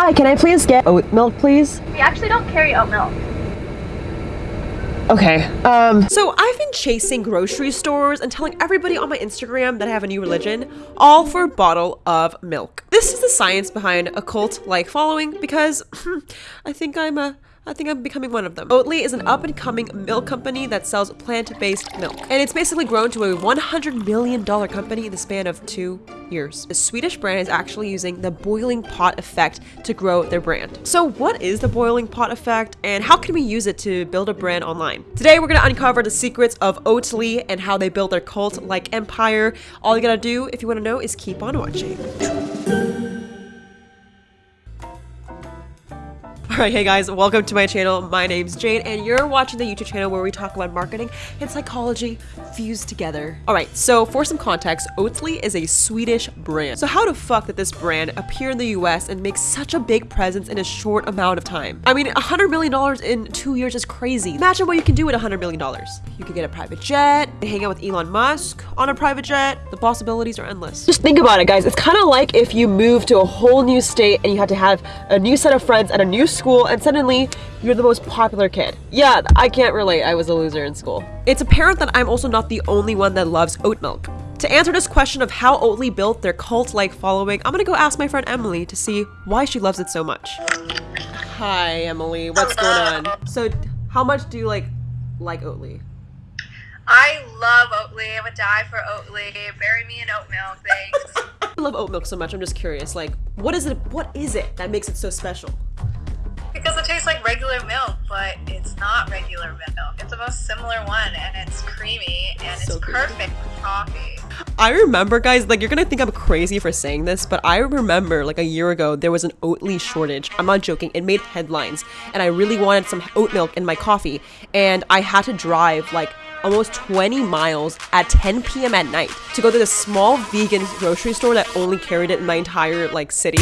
Hi, can I please get oat milk, please? We actually don't carry oat milk. Okay, um, So I've been chasing grocery stores and telling everybody on my Instagram that I have a new religion, all for a bottle of milk. This is the science behind a cult-like following because I think I'm a I think I'm becoming one of them. Oatly is an up-and-coming milk company that sells plant-based milk. And it's basically grown to a $100 million company in the span of two years. The Swedish brand is actually using the boiling pot effect to grow their brand. So what is the boiling pot effect and how can we use it to build a brand online? Today we're gonna uncover the secrets of Oatly and how they build their cult-like empire. All you gotta do if you wanna know is keep on watching. Alright, hey guys, welcome to my channel. My name's Jade, and you're watching the YouTube channel where we talk about marketing and psychology fused together. Alright, so for some context, Oatly is a Swedish brand. So how the fuck did this brand appear in the US and make such a big presence in a short amount of time? I mean, $100 million in two years is crazy. Imagine what you can do with $100 million. You could get a private jet, hang out with Elon Musk on a private jet. The possibilities are endless. just think about it, guys. It's kind of like if you move to a whole new state and you had to have a new set of friends at a new school and suddenly you're the most popular kid. Yeah, I can't relate. I was a loser in school. It's apparent that I'm also not the only one that loves oat milk. To answer this question of how Oatly built their cult-like following, I'm gonna go ask my friend Emily to see why she loves it so much. Hi, Emily. What's going on? So, how much do you like like Oatly? I love Oatly. I would die for Oatly. Bury me in oat milk, thanks. I love oat milk so much. I'm just curious, like, what is it? What is it that makes it so special? Because it tastes like regular milk, but it's not regular milk. It's the most similar one, and it's creamy, and So it's creamy. perfect with coffee. I remember, guys, like you're gonna think I'm crazy for saying this, but I remember like a year ago there was an Oatly shortage. I'm not joking. It made headlines, and I really wanted some oat milk in my coffee, and I had to drive like almost 20 miles at 10 p.m. at night to go to this small vegan grocery store that only carried it in my entire like city.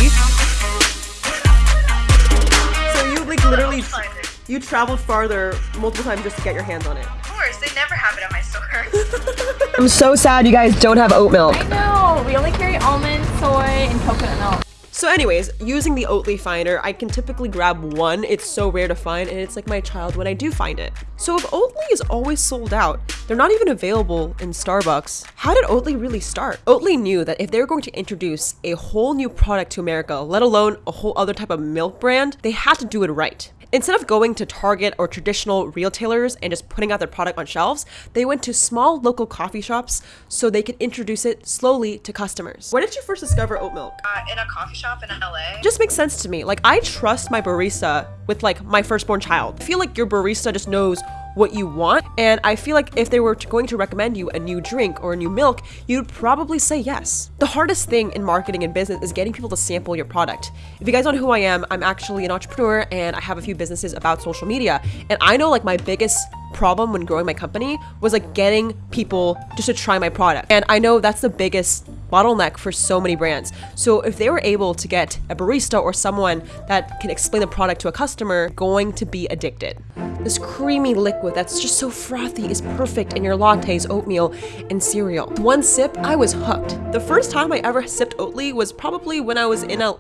Literally Find you traveled farther multiple times just to get your hands on it. Of course, they never have it at my store. I'm so sad you guys don't have oat milk. No, we only carry almond, soy, and coconut milk. So anyways, using the Oatly finder, I can typically grab one. It's so rare to find and it's like my child when I do find it. So if Oatly is always sold out, they're not even available in Starbucks, how did Oatly really start? Oatly knew that if they were going to introduce a whole new product to America, let alone a whole other type of milk brand, they had to do it right. Instead of going to Target or traditional retailers and just putting out their product on shelves, they went to small local coffee shops so they could introduce it slowly to customers. Where did you first discover oat milk? uh, in a coffee shop in LA. just makes sense to me. Like I trust my barista with like my firstborn child. I feel like your barista just knows what you want and I feel like if they were going to recommend you a new drink or a new milk, you'd probably say yes. The hardest thing in marketing and business is getting people to sample your product. If you guys don't know who I am, I'm actually an entrepreneur and I have a few businesses about social media and I know like my biggest problem when growing my company was like getting people just to try my product. And I know that's the biggest bottleneck for so many brands. So if they were able to get a barista or someone that can explain the product to a customer, going to be addicted. This creamy liquid that's just so frothy is perfect in your lattes, oatmeal, and cereal. One sip, I was hooked. The first time I ever sipped Oatly was probably when I was in a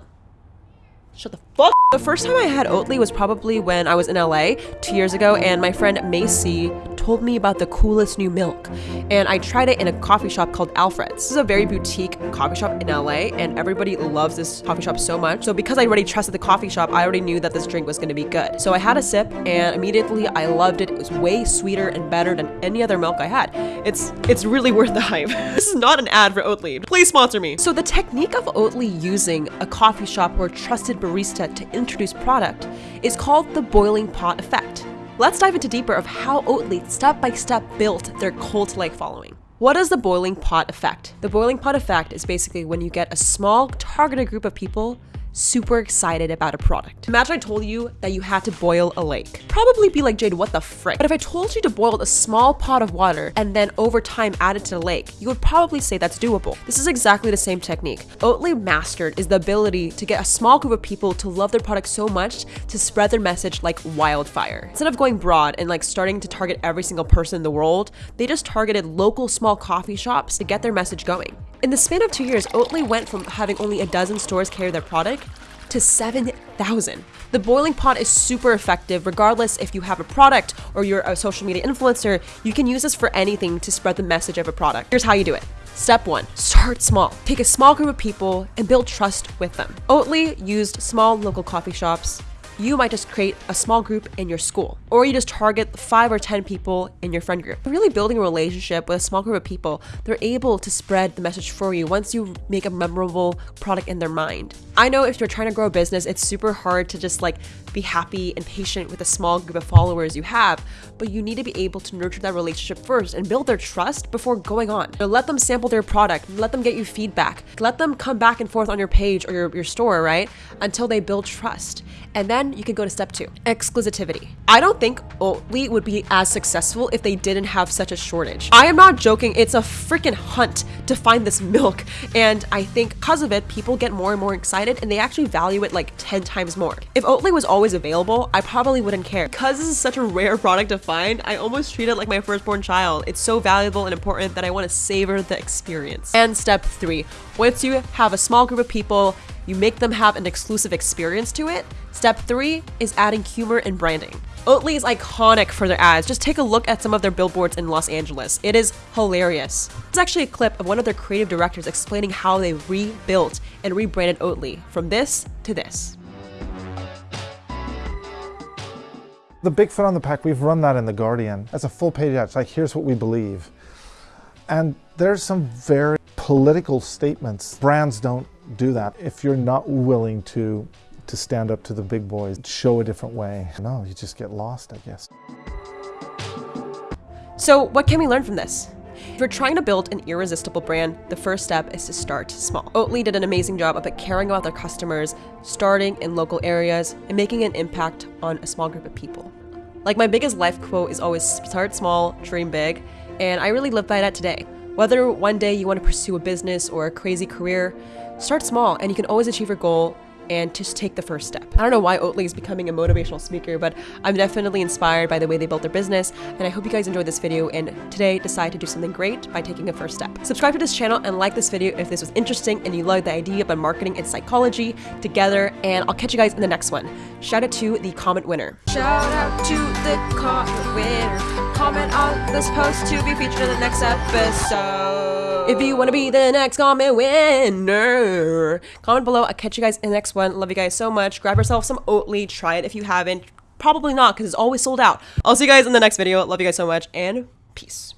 Shut the fuck. The first time I had Oatly was probably when I was in LA two years ago, and my friend Macy told me about the coolest new milk. And I tried it in a coffee shop called Alfred's. This is a very boutique coffee shop in LA, and everybody loves this coffee shop so much. So because I already trusted the coffee shop, I already knew that this drink was gonna be good. So I had a sip, and immediately I loved it. It was way sweeter and better than any other milk I had. It's it's really worth the hype. this is not an ad for Oatly. Please sponsor me. So the technique of Oatly using a coffee shop or a trusted barista to introduce product is called the boiling pot effect. Let's dive into deeper of how Oatly step by step built their cult-like following. What is the boiling pot effect? The boiling pot effect is basically when you get a small targeted group of people super excited about a product. Imagine I told you that you had to boil a lake. Probably be like, Jade, what the frick? But if I told you to boil a small pot of water and then over time add it to the lake, you would probably say that's doable. This is exactly the same technique. Oatly mastered is the ability to get a small group of people to love their product so much to spread their message like wildfire. Instead of going broad and like starting to target every single person in the world, they just targeted local small coffee shops to get their message going. In the span of two years, Oatly went from having only a dozen stores carry their product to to 7,000. The boiling pot is super effective regardless if you have a product or you're a social media influencer. You can use this for anything to spread the message of a product. Here's how you do it. Step one, start small. Take a small group of people and build trust with them. Oatly used small local coffee shops, you might just create a small group in your school, or you just target five or 10 people in your friend group. Really building a relationship with a small group of people, they're able to spread the message for you once you make a memorable product in their mind. I know if you're trying to grow a business, it's super hard to just like be happy and patient with a small group of followers you have, but you need to be able to nurture that relationship first and build their trust before going on. So let them sample their product, let them get you feedback, let them come back and forth on your page or your, your store, right? Until they build trust. And then you can go to step two exclusivity. I don't think Oatly would be as successful if they didn't have such a shortage. I am not joking, it's a freaking hunt to find this milk. And I think because of it, people get more and more excited and they actually value it like 10 times more. If Oatly was always available, I probably wouldn't care. Because this is such a rare product to find, I almost treat it like my firstborn child. It's so valuable and important that I want to savor the experience. And step three, once you have a small group of people, you make them have an exclusive experience to it. Step three is adding humor and branding. Oatly is iconic for their ads. Just take a look at some of their billboards in Los Angeles. It is hilarious. It's actually a clip of one of their creative directors explaining how they rebuilt and rebranded Oatly from this to this. The big foot on the pack, we've run that in The Guardian as a full page ad. It's like, here's what we believe. And there's some very political statements. Brands don't do that. If you're not willing to to stand up to the big boys, show a different way, no, you just get lost, I guess. So, what can we learn from this? If you're trying to build an irresistible brand, the first step is to start small. Oatly did an amazing job of caring about their customers, starting in local areas, and making an impact on a small group of people. Like my biggest life quote is always start small, dream big, and I really live by that today. Whether one day you want to pursue a business or a crazy career, start small and you can always achieve your goal and just take the first step. I don't know why Oatly is becoming a motivational speaker, but I'm definitely inspired by the way they built their business, and I hope you guys enjoyed this video and today decide to do something great by taking a first step. Subscribe to this channel and like this video if this was interesting and you love the idea of marketing and psychology together, and I'll catch you guys in the next one. Shout out to the comment winner. Shout out to the comment winner. Comment on this post to be featured in the next episode. If you want to be the next comment winner, comment below. I'll catch you guys in the next one. Love you guys so much. Grab yourself some Oatly. Try it if you haven't. Probably not because it's always sold out. I'll see you guys in the next video. Love you guys so much and peace.